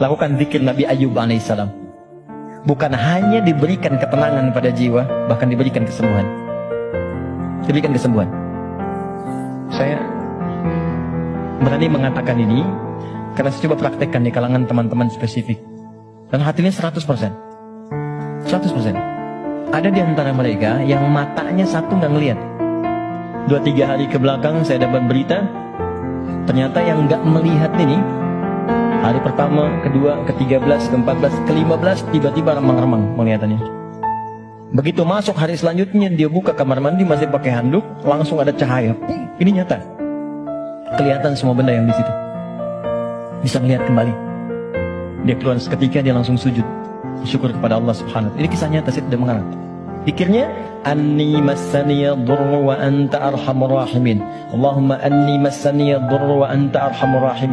Lakukan zikir Nabi Ayub alaihissalam. Bukan hanya diberikan ketenangan pada jiwa, bahkan diberikan kesembuhan. Diberikan kesembuhan. Saya berani mengatakan ini karena saya coba praktekkan di kalangan teman-teman spesifik. Dan hatinya 100%. 100%. Ada di antara mereka yang matanya satu nggak ngelihat. Dua tiga hari ke belakang saya dapat berita, ternyata yang nggak melihat ini Hari pertama, kedua, ke-13, ke-14, ke-15 tiba-tiba remang-remang penglihatannya. Begitu masuk hari selanjutnya dia buka kamar mandi masih pakai handuk, langsung ada cahaya. Ini nyata. Kelihatan semua benda yang di situ. Bisa melihat kembali. Dia keluar seketika dia langsung sujud. Syukur kepada Allah Subhanahu Ini kisah nyata saya tidak mengarang. Pikirnya anni massaniya dhurru wa anta arhamur rahimin. Allahumma anni massaniya dhurru wa anta arhamur rahimin.